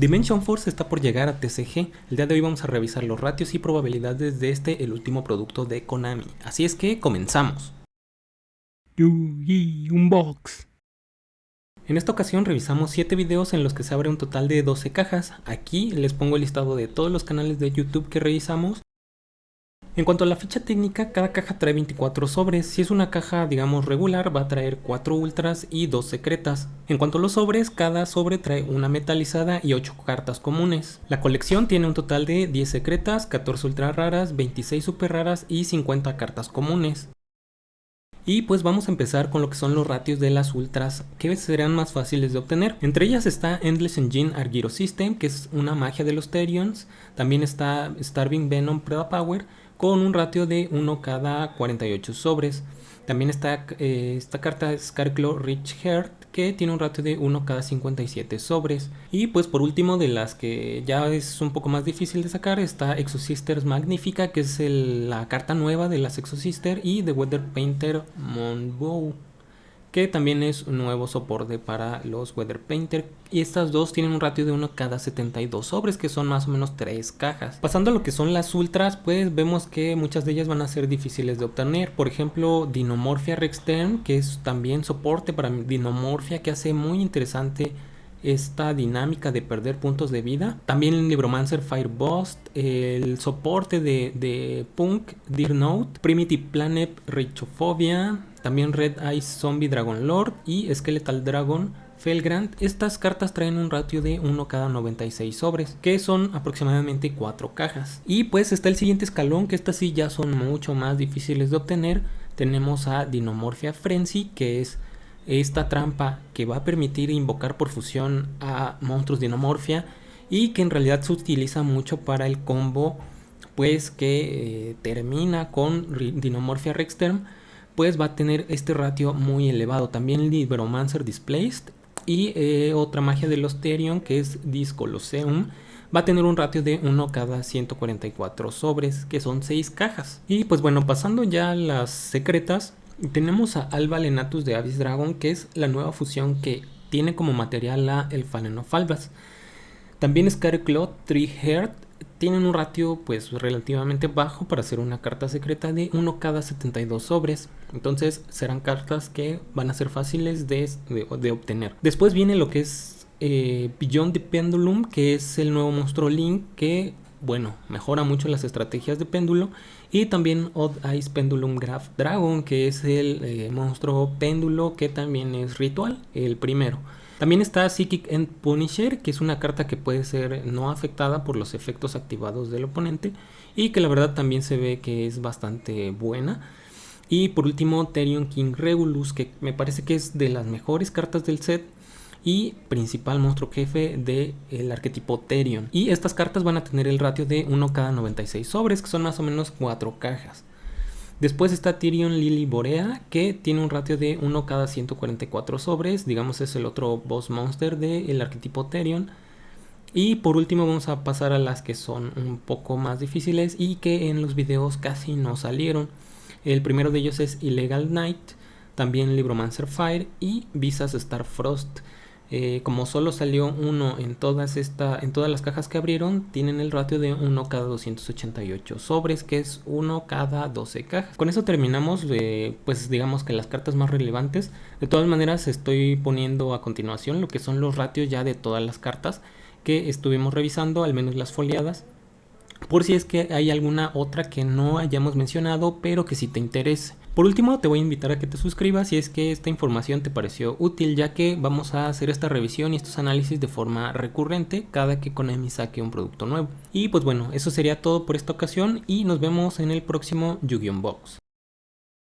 Dimension Force está por llegar a TCG, el día de hoy vamos a revisar los ratios y probabilidades de este, el último producto de Konami, así es que comenzamos. Unbox. En esta ocasión revisamos 7 videos en los que se abre un total de 12 cajas, aquí les pongo el listado de todos los canales de YouTube que revisamos en cuanto a la ficha técnica, cada caja trae 24 sobres. Si es una caja, digamos, regular, va a traer 4 ultras y 2 secretas. En cuanto a los sobres, cada sobre trae una metalizada y 8 cartas comunes. La colección tiene un total de 10 secretas, 14 ultra raras, 26 super raras y 50 cartas comunes. Y pues vamos a empezar con lo que son los ratios de las ultras que serán más fáciles de obtener. Entre ellas está Endless Engine Argyro System, que es una magia de los Terions. También está Starving Venom Preda Power, con un ratio de 1 cada 48 sobres. También está eh, esta carta Scarclaw Rich Heart que tiene un ratio de 1 cada 57 sobres. Y pues por último de las que ya es un poco más difícil de sacar está Exosisters Magnifica que es la carta nueva de las Exosister y The Weather Painter Monbow que también es un nuevo soporte para los Weather Painter y estas dos tienen un ratio de 1 cada 72 sobres que son más o menos 3 cajas. Pasando a lo que son las ultras pues vemos que muchas de ellas van a ser difíciles de obtener, por ejemplo Dinomorphia Rextern que es también soporte para Dinomorphia que hace muy interesante esta dinámica de perder puntos de vida. También el Libromancer Firebost, el soporte de, de Punk, Dear Note, Primitive Planet Richophobia, también Red Eyes Zombie Dragon Lord y Skeletal Dragon Felgrand. Estas cartas traen un ratio de 1 cada 96 sobres, que son aproximadamente 4 cajas. Y pues está el siguiente escalón, que estas sí ya son mucho más difíciles de obtener. Tenemos a Dinomorphia Frenzy, que es esta trampa que va a permitir invocar por fusión a monstruos Dinomorphia y que en realidad se utiliza mucho para el combo pues que eh, termina con Dinomorphia Rexterm pues va a tener este ratio muy elevado. También Libromancer Displaced y eh, otra magia de los Therion que es Discoloseum va a tener un ratio de 1 cada 144 sobres que son 6 cajas. Y pues bueno pasando ya a las secretas tenemos a Alba Lenatus de Abyss Dragon que es la nueva fusión que tiene como material la el Albas. También Scareclaw Tree Heart tienen un ratio pues relativamente bajo para hacer una carta secreta de 1 cada 72 sobres. Entonces serán cartas que van a ser fáciles de, obtener. Después viene lo que es eh, Beyond the Pendulum, que es el nuevo monstruo Link que bueno, mejora mucho las estrategias de péndulo. Y también Odd Eyes Pendulum Graph Dragon, que es el eh, monstruo péndulo que también es ritual, el primero. También está Psychic End Punisher, que es una carta que puede ser no afectada por los efectos activados del oponente y que la verdad también se ve que es bastante buena. Y por último Therion King Regulus, que me parece que es de las mejores cartas del set y principal monstruo jefe del arquetipo Therion. Y estas cartas van a tener el ratio de 1 cada 96 sobres, que son más o menos 4 cajas. Después está Tyrion Lily Borea, que tiene un ratio de 1 cada 144 sobres, digamos es el otro boss monster del arquetipo Tyrion. Y por último vamos a pasar a las que son un poco más difíciles y que en los videos casi no salieron. El primero de ellos es Illegal Knight, también Libromancer Fire y Visas Star Frost. Eh, como solo salió uno en todas, en todas las cajas que abrieron, tienen el ratio de 1 cada 288 sobres, que es 1 cada 12 cajas. Con eso terminamos, pues digamos que las cartas más relevantes. De todas maneras estoy poniendo a continuación lo que son los ratios ya de todas las cartas que estuvimos revisando, al menos las foliadas. Por si es que hay alguna otra que no hayamos mencionado, pero que si te interese. Por último, te voy a invitar a que te suscribas si es que esta información te pareció útil, ya que vamos a hacer esta revisión y estos análisis de forma recurrente cada que Konami saque un producto nuevo. Y pues bueno, eso sería todo por esta ocasión y nos vemos en el próximo Yu-Gi-Oh! Box.